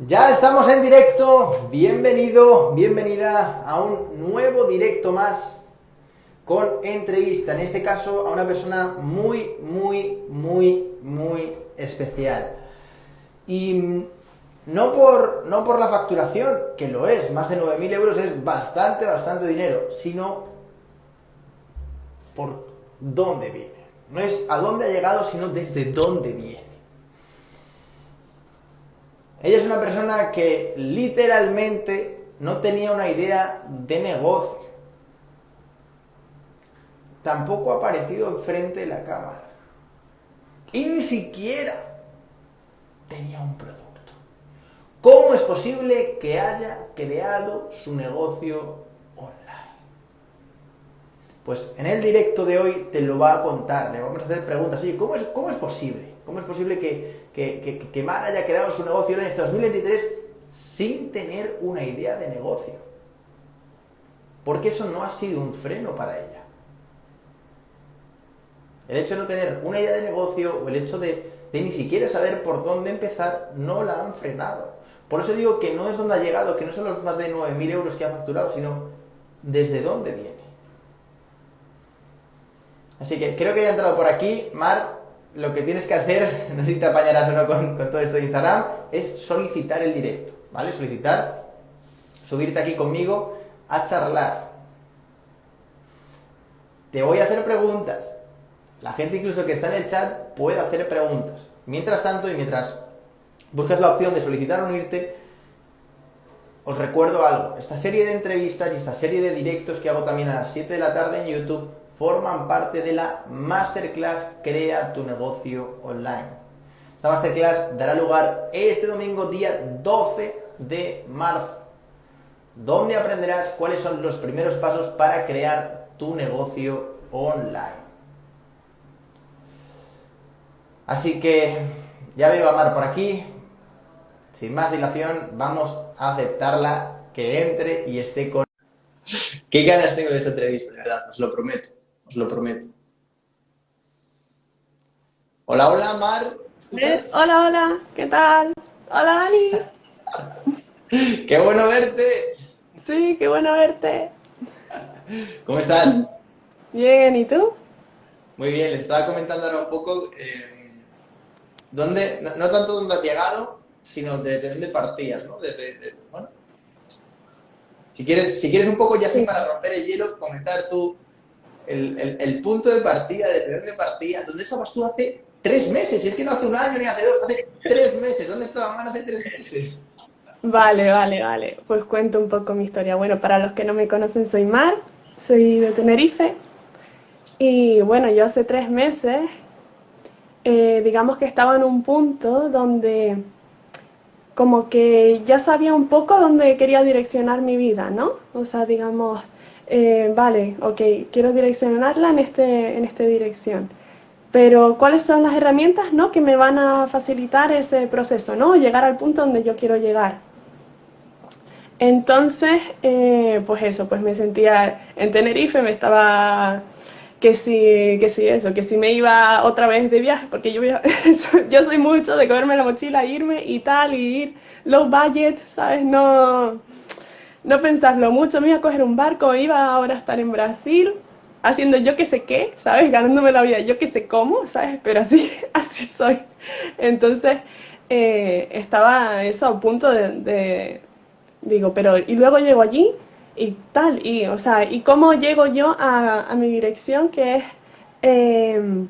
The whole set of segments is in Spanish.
Ya estamos en directo, bienvenido, bienvenida a un nuevo directo más con entrevista, en este caso a una persona muy, muy, muy, muy especial. Y no por, no por la facturación, que lo es, más de 9.000 euros es bastante, bastante dinero, sino por dónde viene. No es a dónde ha llegado, sino desde dónde viene. Ella es una persona que literalmente no tenía una idea de negocio. Tampoco ha aparecido enfrente de la cámara. Y ni siquiera tenía un producto. ¿Cómo es posible que haya creado su negocio online? Pues en el directo de hoy te lo va a contar, le vamos a hacer preguntas. Oye, ¿cómo es, cómo es posible? ¿Cómo es posible que, que, que, Mar haya creado su negocio en este 2023 sin tener una idea de negocio. Porque eso no ha sido un freno para ella. El hecho de no tener una idea de negocio o el hecho de, ni siquiera saber por dónde empezar no la han frenado. Por eso digo que no es donde ha llegado, que no son los más de 9.000 euros que ha facturado, sino desde dónde viene. Así que creo que haya entrado por aquí. Mar, lo que tienes que hacer, no sé si te apañarás o no con, todo esto de Instagram, es solicitar el directo, ¿vale? Solicitar, subirte aquí conmigo a charlar. Te voy a hacer preguntas. La gente incluso que está en el chat puede hacer preguntas. Mientras tanto y mientras buscas la opción de solicitar unirte, os recuerdo algo. Esta serie de entrevistas y esta serie de directos que hago también a las 7 de la tarde en YouTube forman parte de la Masterclass Crea tu negocio online. Esta Masterclass dará lugar este domingo día 12 de marzo, donde aprenderás cuáles son los primeros pasos para crear tu negocio online. Así que ya veo a Mar por aquí. Sin más dilación, vamos a aceptarla, que entre y esté con... Qué ganas tengo de esta entrevista, de verdad, os lo prometo os lo prometo. Hola, hola, Mar. Hola, hola, ¿qué tal? Hola, Dani. qué bueno verte. Sí, qué bueno verte. ¿Cómo estás? Bien, ¿y tú? Muy bien, le estaba comentando ahora un poco eh, dónde, no, tanto dónde has llegado, sino desde dónde partías, ¿no? Desde, bueno. Si quieres, si quieres un poco ya así para romper el hielo, comentar tú el, el, punto de partida, desde dónde partía, ¿dónde estabas tú hace tres meses? Y es que no hace un año ni hace dos, hace tres meses. ¿Dónde estabas hace tres meses? Vale, vale, vale. Pues cuento un poco mi historia. Bueno, para los que no me conocen, soy Mar, soy de Tenerife. Y bueno, yo hace tres meses, eh, digamos que estaba en un punto donde como que ya sabía un poco dónde quería direccionar mi vida, ¿no? O sea, digamos, eh, vale, ok, quiero direccionarla en, este, en esta dirección. Pero ¿cuáles son las herramientas ¿no? que me van a facilitar ese proceso, ¿no? llegar al punto donde yo quiero llegar? Entonces, eh, pues eso, pues me sentía en Tenerife, me estaba que si, que si eso, que si me iba otra vez de viaje, porque yo, yo soy mucho de cogerme la mochila, irme y tal, y ir low budget, ¿sabes? No, no pensarlo mucho, me iba a coger un barco, iba ahora a estar en Brasil, haciendo yo que sé qué, ¿sabes? Ganándome la vida, yo que sé cómo, ¿sabes? Pero así, así soy. Entonces, eh, estaba eso a punto de, digo, pero, y luego llego allí y tal, y, o sea, ¿y cómo llego yo a, mi dirección que es... Eh,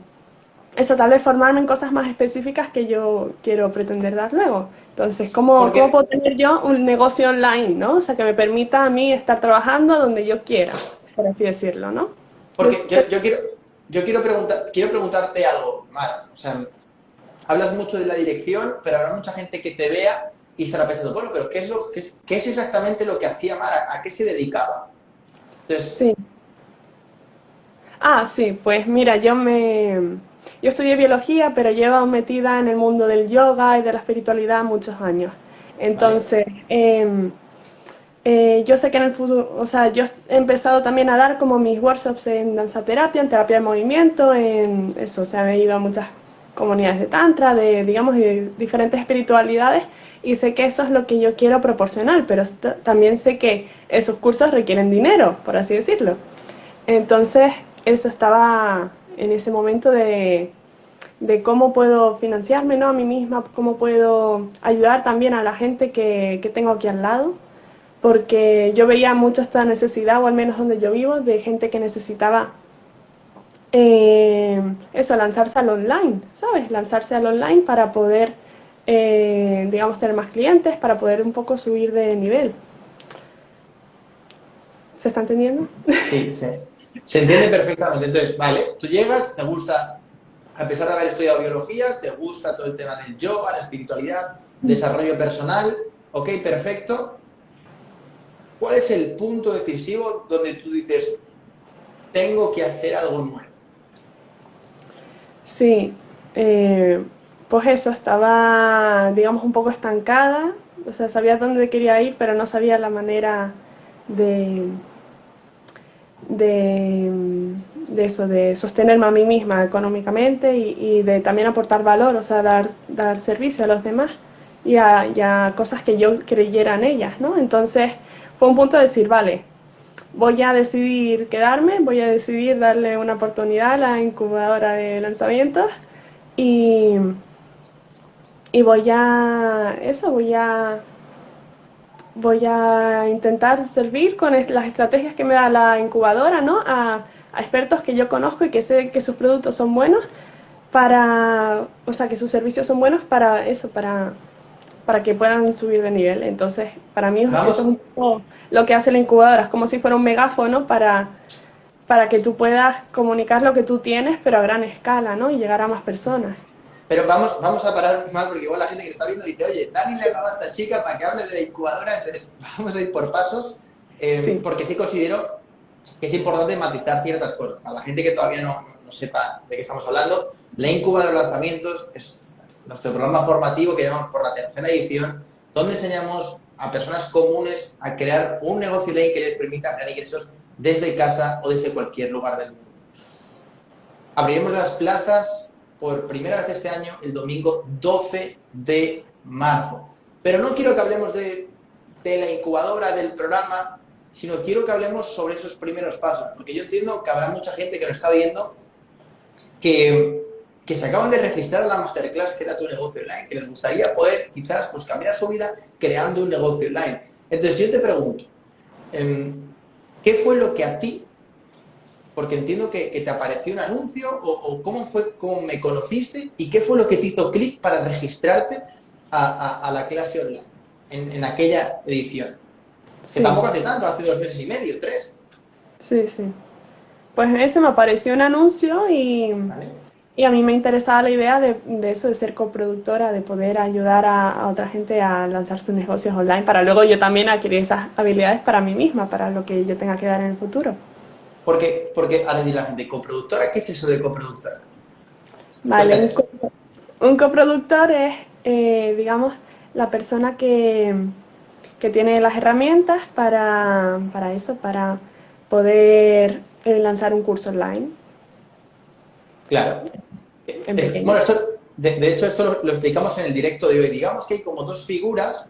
eso, tal vez formarme en cosas más específicas que yo quiero pretender dar luego. Entonces, ¿cómo, ¿cómo puedo tener yo un negocio online, no? O sea, que me permita a mí estar trabajando donde yo quiera, por así decirlo, ¿no? Porque yo, quiero, yo quiero, preguntar, quiero preguntarte algo, Mar. O sea, hablas mucho de la dirección, pero habrá mucha gente que te vea y estará pensando, bueno, pero ¿qué es, lo, qué es, qué es exactamente lo que hacía Mar? ¿A, qué se dedicaba? Entonces... Sí. Ah, sí, pues mira, yo me yo estudié biología, pero llevo metida en el mundo del yoga y de la espiritualidad muchos años. Entonces, em, eh, yo sé que en el futuro, o sea, yo he empezado también a dar como mis workshops en danza terapia, en terapia de movimiento, en eso, o sea, ido a muchas comunidades de tantra, de, digamos, de diferentes espiritualidades, y sé que eso es lo que yo quiero proporcionar, pero también sé que esos cursos requieren dinero, por así decirlo. Entonces, eso estaba en ese momento de, de cómo puedo financiarme ¿no? a mí misma, cómo puedo ayudar también a la gente que, que tengo aquí al lado, porque yo veía mucho esta necesidad, o al menos donde yo vivo, de gente que necesitaba eh, eso, lanzarse al online, ¿sabes? Lanzarse al online para poder, eh, digamos, tener más clientes, para poder un poco subir de nivel. ¿Se está entendiendo? Sí, sí. Se entiende perfectamente. Entonces, vale, tú llegas, te gusta a pesar de haber estudiado biología, te gusta todo el tema del yoga, la espiritualidad, desarrollo personal, ok, perfecto. ¿Cuál es el punto decisivo donde tú dices, tengo que hacer algo nuevo? Sí, eh, pues eso, estaba, digamos, un poco estancada, o sea, sabía dónde quería ir, pero no sabía la manera de, de de eso, de sostenerme a mí misma económicamente y, de también aportar valor, o sea, dar, dar servicio a los demás y a, cosas que yo creyera en ellas, ¿no? Entonces fue un punto de decir, vale, voy a decidir quedarme, voy a decidir darle una oportunidad a la incubadora de lanzamientos y, y voy a, eso, voy a voy a intentar servir con las estrategias que me da la incubadora, ¿no? A, a expertos que yo conozco y que sé que sus productos son buenos para, o sea, que sus servicios son buenos para eso, para, para que puedan subir de nivel. Entonces, para mí eso es un poco lo que hace la incubadora, es como si fuera un megáfono para, para que tú puedas comunicar lo que tú tienes, pero a gran escala, ¿no? Y llegar a más personas. Pero vamos, vamos a parar más porque igual la gente que está viendo dice, oye, Dani le hablaba a esta chica para que hable de la incubadora, entonces vamos a ir por pasos, eh, porque sí considero que es importante matizar ciertas cosas. Para la gente que todavía no, no sepa de qué estamos hablando, la Incuba de lanzamientos es nuestro programa formativo que llamamos por la tercera edición, donde enseñamos a personas comunes a crear un negocio online que les permita generar ingresos desde casa o desde cualquier lugar del mundo. Abriremos las plazas por primera vez este año el domingo 12 de marzo. Pero no quiero que hablemos de, de la incubadora, del programa, sino quiero que hablemos sobre esos primeros pasos, porque yo entiendo que habrá mucha gente que lo está viendo que, que se acaban de registrar a la masterclass que era tu negocio online, que les gustaría poder quizás pues, cambiar su vida creando un negocio online. Entonces yo te pregunto, em, ¿qué fue lo que a ti, porque entiendo que, te apareció un anuncio, o, cómo fue, cómo me conociste, y qué fue lo que te hizo clic para registrarte a, la clase online en, en aquella edición? Que tampoco hace tanto, hace dos meses y medio, tres. Sí, sí. Pues ese me apareció un anuncio y, y a mí me interesaba la idea de, de, eso, de ser coproductora, de poder ayudar a, otra gente a lanzar sus negocios online para luego yo también adquirir esas habilidades para mí misma, para lo que yo tenga que dar en el futuro. Porque, porque a decir la gente, coproductora, ¿qué es eso de coproductora? Vale, un, coproductor es, eh, digamos, la persona que, que tiene las herramientas para, para eso, para poder eh, lanzar un curso online. Claro. bueno, esto, de, hecho, esto lo, explicamos en el directo de hoy. Digamos que hay como dos figuras,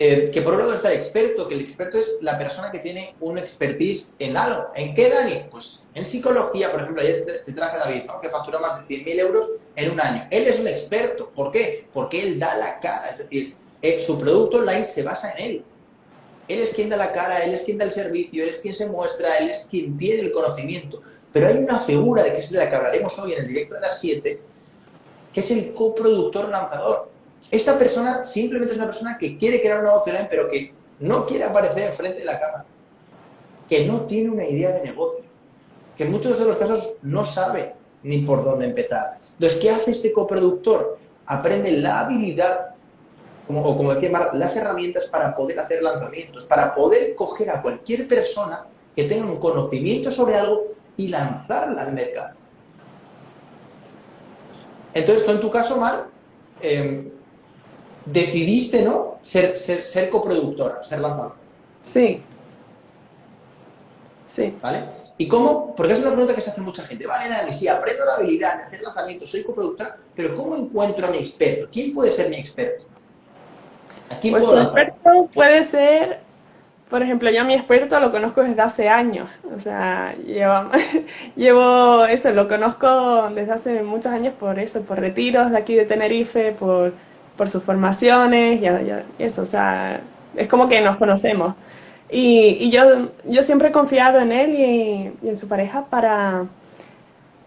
eh, que por un lado está el experto, que el experto es la persona que tiene un expertise en algo. ¿En qué, Dani? Pues en psicología, por ejemplo, ayer te, traje a David, que factura más de 100.000 euros en un año. Él es un experto. ¿Por qué? Porque él da la cara. Es decir, eh, su producto online se basa en él. Él es quien da la cara, él es quien da el servicio, él es quien se muestra, él es quien tiene el conocimiento. Pero hay una figura de que es de la que hablaremos hoy en el directo de las 7, que es el coproductor lanzador. Esta persona simplemente es una persona que quiere crear un negocio online, pero que no quiere aparecer enfrente de la cámara. Que no tiene una idea de negocio. Que en muchos de los casos no sabe ni por dónde empezar. Entonces, ¿qué hace este coproductor? Aprende la habilidad o como decía Mar, las herramientas para poder hacer lanzamientos, para poder coger a cualquier persona que tenga un conocimiento sobre algo y lanzarla al mercado. Entonces, tú en tu caso, Mar, em, decidiste, ¿no? Ser, ser, ser, coproductora, ser lanzadora. Sí. Sí. ¿Vale? ¿Y cómo? Porque es una pregunta que se hace mucha gente. Vale, Dani, sí, aprendo la habilidad de hacer lanzamientos, soy coproductora, pero ¿cómo encuentro a mi experto? ¿Quién puede ser mi experto? ¿A quién pues puedo experto puede ser, por ejemplo, yo a mi experto lo conozco desde hace años. O sea, llevo, llevo eso, lo conozco desde hace muchos años por eso, por retiros de aquí de Tenerife, por, por sus formaciones y eso. O sea, es como que nos conocemos. Y, yo, yo siempre he confiado en él y, en su pareja para,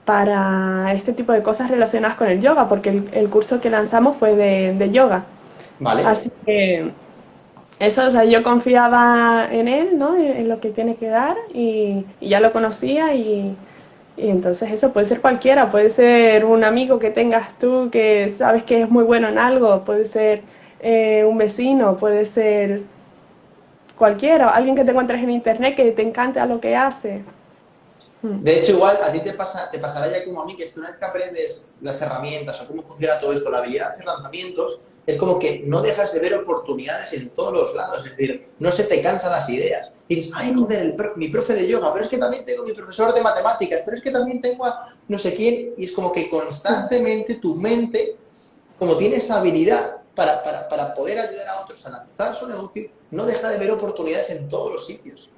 para este tipo de cosas relacionadas con el yoga, porque el, curso que lanzamos fue de, yoga. Vale. Así que eso, o sea, yo confiaba en él, ¿no? En, lo que tiene que dar y, ya lo conocía y, entonces eso puede ser cualquiera, puede ser un amigo que tengas tú que sabes que es muy bueno en algo, puede ser eh, un vecino, puede ser cualquiera, alguien que te encuentres en internet que te encante a lo que hace. Hmm. De hecho, igual a ti te, pasa, te pasará ya como a mí, que es que una vez que aprendes las herramientas o cómo funciona todo esto, la habilidad de hacer lanzamientos, es como que no dejas de ver oportunidades en todos los lados, es decir, no se te cansan las ideas. Y dices, ay, joder, mi profe de yoga, pero es que también tengo mi profesor de matemáticas, pero es que también tengo a no sé quién, y es como que constantemente tu mente, como tiene esa habilidad para, para, para poder ayudar a otros a lanzar su negocio, no deja de ver oportunidades en todos los sitios.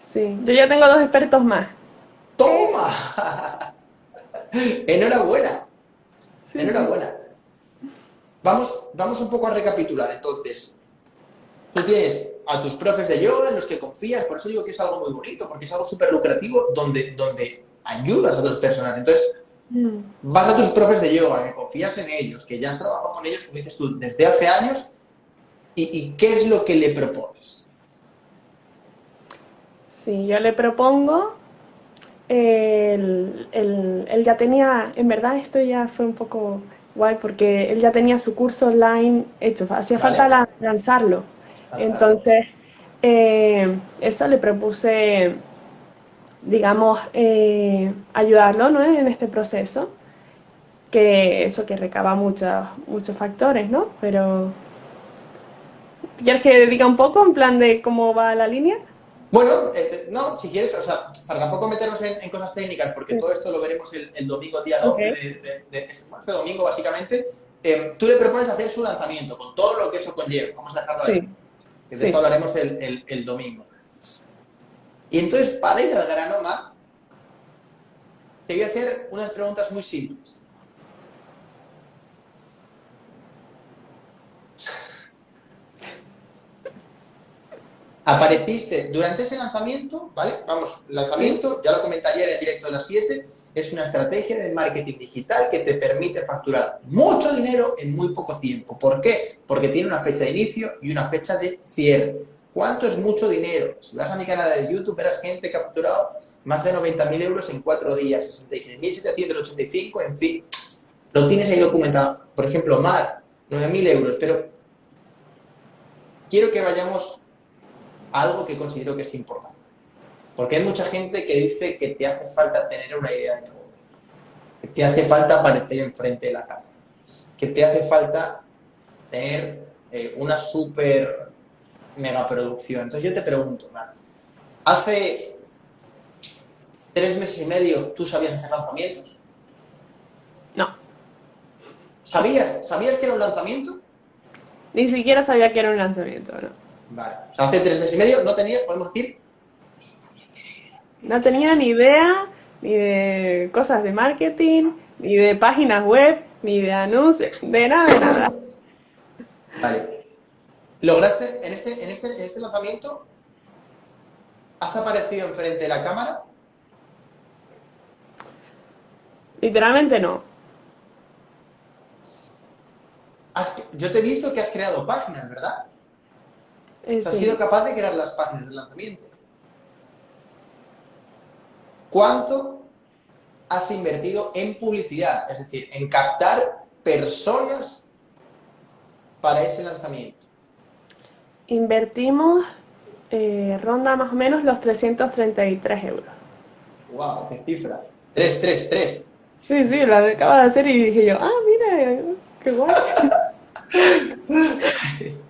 Sí, yo ya tengo dos expertos más. ¡Toma! Enhorabuena. Enhorabuena. Vamos, vamos un poco a recapitular. Entonces, tú tienes a tus profes de yoga en los que confías, por eso digo que es algo muy bonito, porque es algo súper lucrativo donde, donde ayudas a otras personas. Entonces, mm. vas a tus profes de yoga, que confías en ellos, que ya has trabajado con ellos, como dices tú, desde hace años ¿Y, qué es lo que le propones? Sí, yo le propongo, él, ya tenía, en verdad esto ya fue un poco guay porque él ya tenía su curso online hecho, hacía falta lanzarlo. Entonces, eh, eso le propuse, digamos, eh, ayudarlo ¿no? en este proceso, que eso que recaba muchos, muchos factores, ¿no? Pero ¿Quieres que diga un poco en plan de cómo va la línea? Bueno, eh, no, si quieres, o sea, para tampoco meternos en, cosas técnicas, porque todo esto lo veremos el, domingo, día 12 de, este, este, domingo, básicamente, em, tú le propones hacer su lanzamiento, con todo lo que eso conlleva. Vamos a dejarlo ahí. de esto hablaremos el, domingo. Y entonces, para ir al grano más, te voy a hacer unas preguntas muy simples. Apareciste durante ese lanzamiento, ¿vale? Vamos, lanzamiento, ya lo comenté ayer en el directo de las 7, es una estrategia de marketing digital que te permite facturar mucho dinero en muy poco tiempo. ¿Por qué? Porque tiene una fecha de inicio y una fecha de cierre. ¿Cuánto es mucho dinero? Si vas a mi canal de YouTube, verás gente que ha facturado más de 90.000 euros en cuatro días, 66.785, en fin. Lo tienes ahí documentado. Por ejemplo, Mar, 9.000 euros, pero quiero que vayamos algo que considero que es importante. Porque hay mucha gente que dice que te hace falta tener una idea de negocio, que te hace falta aparecer enfrente de la cámara, que te hace falta tener eh, una super mega producción. Entonces yo te pregunto, hace tres meses y medio tú sabías hacer lanzamientos. No. ¿Sabías, ¿Sabías que era un lanzamiento? Ni siquiera sabía que era un lanzamiento, ¿no? Vale. O sea, hace tres meses y medio no tenías, podemos decir... No tenía ni idea ni de cosas de marketing, ni de páginas web, ni de anuncios, de nada, de nada. Vale. ¿Lograste, en este, en este, en este lanzamiento, has aparecido enfrente de la cámara? Literalmente no. yo te he visto que has creado páginas, ¿verdad? Eh, has sido capaz de crear las páginas de lanzamiento. ¿Cuánto has invertido en publicidad? Es decir, en captar personas para ese lanzamiento. Invertimos, eh, ronda más o menos los 333 euros. ¡Wow! ¡Qué cifra! 333. Sí, sí, la acabo de hacer y dije yo, ah, mira, qué guay.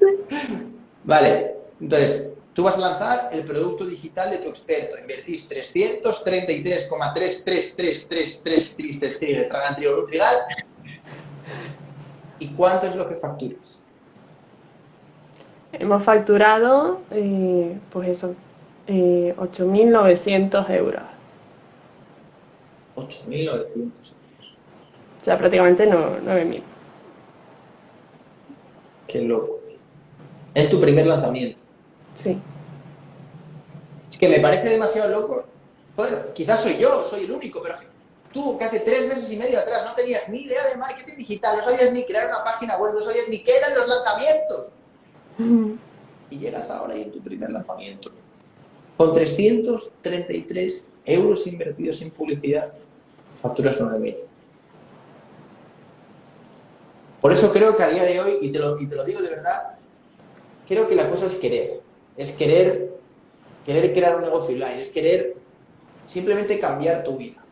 Vale, entonces, Tú vas a lanzar el producto digital de tu experto, invertís 333,3333333 estragantriol Nutrigal ¿Y cuánto es lo que facturas? Hemos facturado, eh, pues eso, eh, 8.900 euros. 8.900 euros. O sea, prácticamente no, 9.000. Qué loco, tío. Es tu primer lanzamiento. Sí. Es que me parece demasiado loco. Joder, quizás soy yo, soy el único, pero tú que hace tres meses y medio atrás no tenías ni idea de marketing digital, no sabías ni crear una página web, no sabías ni qué eran los lanzamientos. Y llegas ahora y en tu primer lanzamiento, con 333 euros invertidos en publicidad, facturas 9.000. Por eso creo que a día de hoy, y te, lo, y te lo digo de verdad, creo que la cosa es querer. Es querer, querer crear un negocio online, es querer simplemente cambiar tu vida.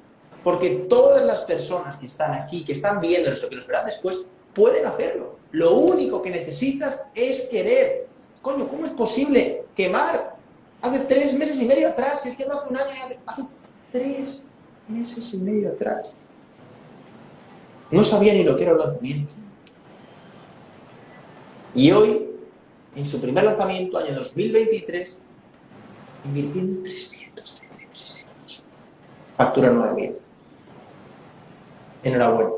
Porque todas las personas que están aquí, que están viendo eso, que los verán después, pueden hacerlo. Lo único que necesitas es querer. Coño, ¿cómo es posible quemar hace tres meses y medio atrás? Si es que no hace un año, hace, hace tres meses y medio atrás. No sabía ni lo que era el lanzamiento. Y hoy, en su primer lanzamiento, año 2023, invirtiendo 333 euros. Factura 9.000. Enhorabuena.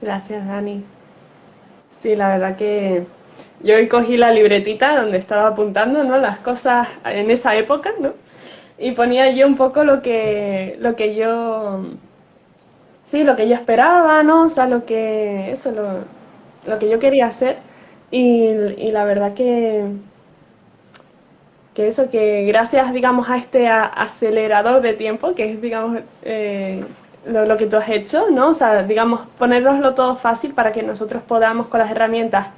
Gracias, Dani. Sí, la verdad que yo hoy cogí la libretita donde estaba apuntando, ¿no? Las cosas en esa época, ¿no? Y ponía yo un poco lo que, lo que yo, sí, lo que yo esperaba, ¿no? O sea, lo que, eso, lo, lo que yo quería hacer y, la verdad que, que eso, que gracias, digamos, a este acelerador de tiempo, que es, digamos, eh, lo, que tú has hecho, ¿no? O sea, digamos, ponernoslo todo fácil para que nosotros podamos con las herramientas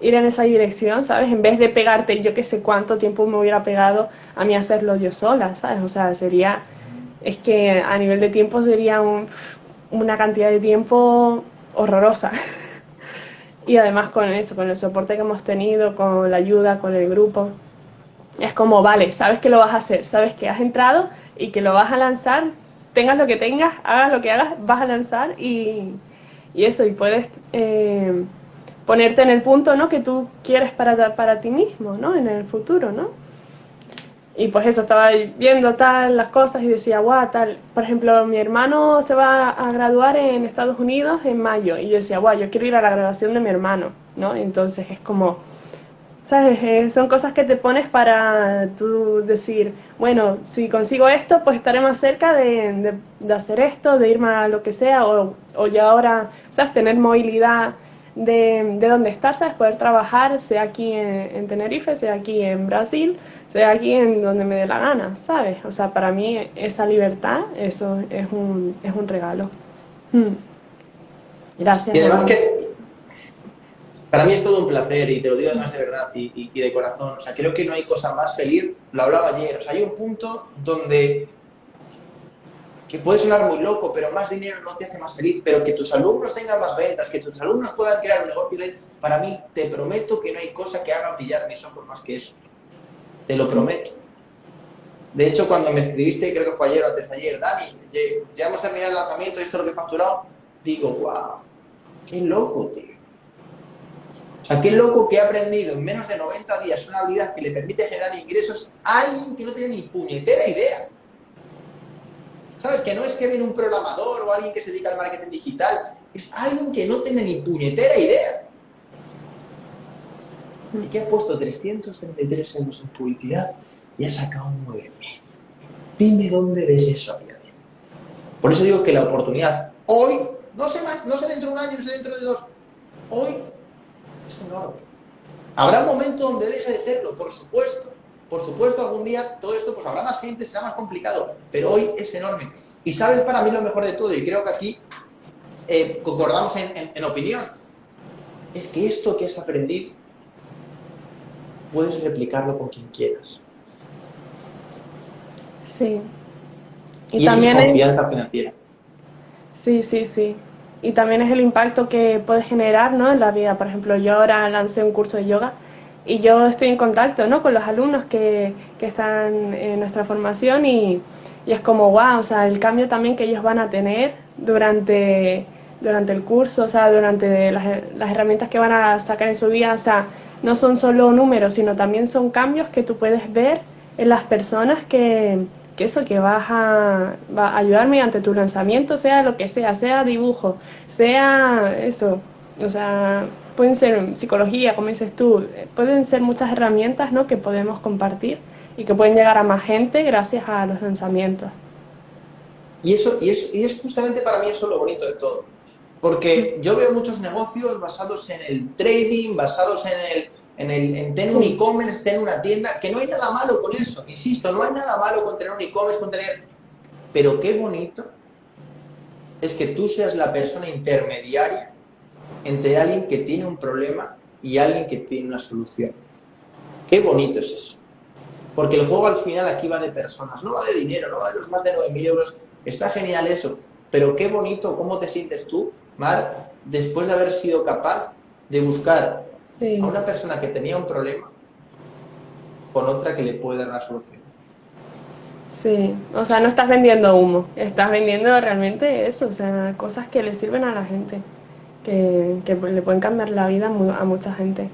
ir en esa dirección, ¿sabes? En vez de pegarte, yo que sé cuánto tiempo me hubiera pegado a mí hacerlo yo sola, ¿sabes? O sea, sería, es que a nivel de tiempo sería una cantidad de tiempo horrorosa. y además con eso, con el soporte que hemos tenido, con la ayuda, con el grupo, es como, vale, sabes que lo vas a hacer, sabes que has entrado y que lo vas a lanzar, tengas lo que tengas, hagas lo que hagas, vas a lanzar y, eso, y puedes eh, ponerte en el punto ¿no? que tú quieres para, para ti mismo, ¿no? En el futuro, ¿no? Y pues eso, estaba viendo tal, las cosas y decía, guau, tal. Por ejemplo, mi hermano se va a graduar en Estados Unidos en mayo. Y yo decía, guau, yo quiero ir a la graduación de mi hermano, ¿no? Entonces es como, ¿sabes? Eh, son cosas que te pones para tú decir, bueno, si consigo esto, pues estaré más cerca de, de, hacer esto, de irme a lo que sea, o, o ya ahora, ¿sabes? Tener movilidad de, de dónde estar, ¿sabes? Poder trabajar, sea aquí en, Tenerife, sea aquí en Brasil, sea aquí en donde me dé la gana, ¿sabes? O sea, para mí esa libertad, eso es un, es un regalo. Hmm. Gracias. Y además que para mí es todo un placer y te lo digo además de verdad y, y, de corazón. O sea, creo que no hay cosa más feliz, lo hablaba ayer, o sea, hay un punto donde que puede sonar muy loco, pero más dinero no te hace más feliz, pero que tus alumnos tengan más ventas, que tus alumnos puedan crear un negocio, para mí te prometo que no hay cosa que haga brillar mis ojos más que eso. Te lo prometo. De hecho, cuando me escribiste, creo que fue ayer o antes de ayer, Dani, ya hemos terminado el lanzamiento, esto es lo que he facturado, digo, wow, qué loco, tío. O sea, qué loco que he aprendido en menos de 90 días una habilidad que le permite generar ingresos a alguien que no tiene ni puñetera idea. ¿Sabes? Que no es que viene un programador o alguien que se dedica al marketing digital, es alguien que no tiene ni puñetera idea. Y que ha puesto 333 euros en publicidad y ha sacado 9.000. Dime dónde ves eso a día de Por eso digo que la oportunidad hoy, no sé, no sé dentro de un año, no sé dentro de dos, hoy es enorme. Habrá un momento donde deje de serlo, por supuesto, por supuesto, algún día todo esto, pues habrá más gente, será más complicado, pero hoy es enorme. Y sabes para mí lo mejor de todo, y creo que aquí eh, concordamos en, opinión, es que esto que has aprendido, puedes replicarlo con quien quieras. Sí. Y, también es confianza financiera. Sí, sí, sí. Y también es el impacto que puedes generar ¿no? en la vida. Por ejemplo, yo ahora lancé un curso de yoga y yo estoy en contacto ¿no? con los alumnos que, que están en nuestra formación y, y, es como, wow, o sea, el cambio también que ellos van a tener durante, durante el curso, o sea, durante las, las herramientas que van a sacar en su vida, o sea, no son solo números, sino también son cambios que tú puedes ver en las personas que, que eso, que vas a, va a ayudar mediante tu lanzamiento, sea lo que sea, sea dibujo, sea eso, o sea, pueden ser psicología, como dices tú, pueden ser muchas herramientas ¿no? que podemos compartir y que pueden llegar a más gente gracias a los lanzamientos. Y eso, y es, y es justamente para mí eso lo bonito de todo. Porque yo veo muchos negocios basados en el trading, basados en el, en, el, en tener un e-commerce, tener una tienda, que no hay nada malo con eso, insisto, no hay nada malo con tener un e-commerce, con tener... Pero qué bonito es que tú seas la persona intermediaria entre alguien que tiene un problema y alguien que tiene una solución. Qué bonito es eso. Porque el juego al final aquí va de personas, no va de dinero, no va de los más de 9.000 euros. Está genial eso, pero qué bonito, ¿cómo te sientes tú, Mar, después de haber sido capaz de buscar sí. a una persona que tenía un problema con otra que le puede dar una solución? Sí, o sea, no estás vendiendo humo, estás vendiendo realmente eso, o sea, cosas que le sirven a la gente que, que le pueden cambiar la vida a mucha gente.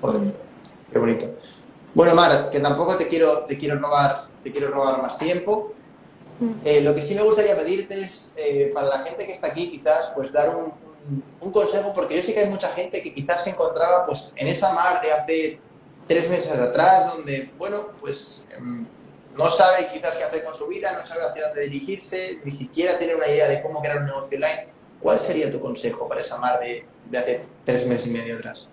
Joder, qué bonito. Bueno, Mar, que tampoco te quiero, te quiero, robar, te quiero robar más tiempo. Mm. Eh, lo que sí me gustaría pedirte es, eh, para la gente que está aquí, quizás, pues dar un, un, un, consejo, porque yo sé que hay mucha gente que quizás se encontraba pues en esa mar de hace tres meses atrás, donde, bueno, pues eh, no sabe quizás qué hacer con su vida, no sabe hacia dónde dirigirse, ni siquiera tiene una idea de cómo crear un negocio online. ¿Cuál sería tu consejo para esa mar de, hace tres meses y medio atrás?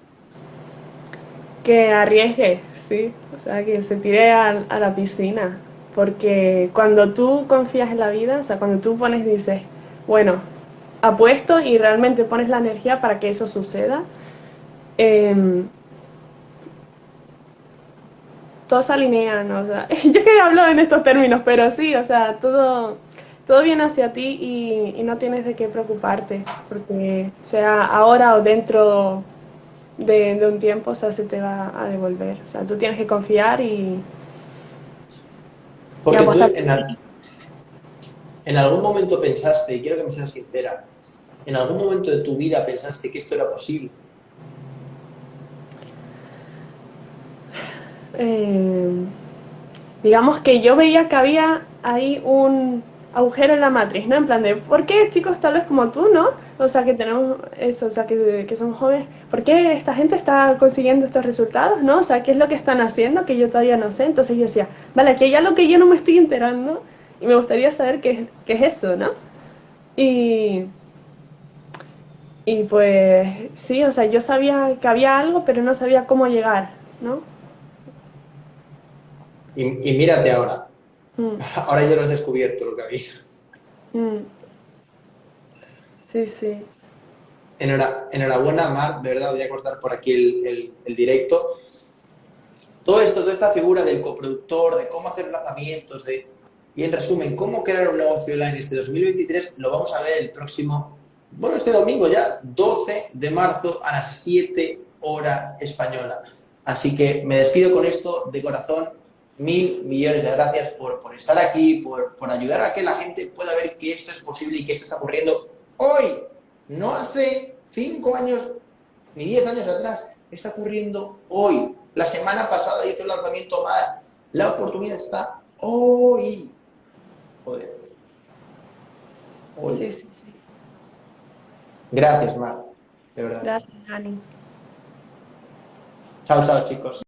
Que arriesgue, sí, o sea, que se tire a, a, la piscina, porque cuando tú confías en la vida, o sea, cuando tú pones, dices, bueno, apuesto y realmente pones la energía para que eso suceda, eh, todo se alinea, ¿no? o sea, yo que hablo en estos términos, pero sí, o sea, todo todo viene hacia ti y, y, no tienes de qué preocuparte, porque sea ahora o dentro de, de, un tiempo, o sea, se te va a devolver. O sea, tú tienes que confiar y, porque y apostar. Tú en, al, en algún momento pensaste, y quiero que me seas sincera, en algún momento de tu vida pensaste que esto era posible. Eh, digamos que yo veía que había ahí un, agujero en la matriz, ¿no? En plan de, ¿por qué chicos tal vez como tú, ¿no? O sea, que tenemos eso, o sea, que, que son jóvenes, ¿por qué esta gente está consiguiendo estos resultados, ¿no? O sea, ¿qué es lo que están haciendo que yo todavía no sé? Entonces yo decía, vale, aquí hay algo que yo no me estoy enterando y me gustaría saber qué, qué es eso, ¿no? Y, y pues sí, o sea, yo sabía que había algo, pero no sabía cómo llegar, ¿no? Y, y mírate ahora, Mm. Ahora ya lo has descubierto lo que había. Mm. Sí, sí. Enhora, enhorabuena, Mar, de verdad voy a cortar por aquí el, el, el, directo. Todo esto, toda esta figura del coproductor, de cómo hacer lanzamientos, de, y en resumen, cómo crear un negocio online este 2023, lo vamos a ver el próximo, bueno, este domingo ya, 12 de marzo a las 7 hora española. Así que me despido con esto de corazón mil millones de gracias por, por estar aquí, por, por, ayudar a que la gente pueda ver que esto es posible y que esto está ocurriendo hoy, no hace cinco años ni diez años atrás, está ocurriendo hoy. La semana pasada hizo el lanzamiento mal, la oportunidad está hoy. Joder. Hoy. Sí, sí, sí. Gracias, Mar, de verdad. Gracias, Dani. Chao, chao, chicos.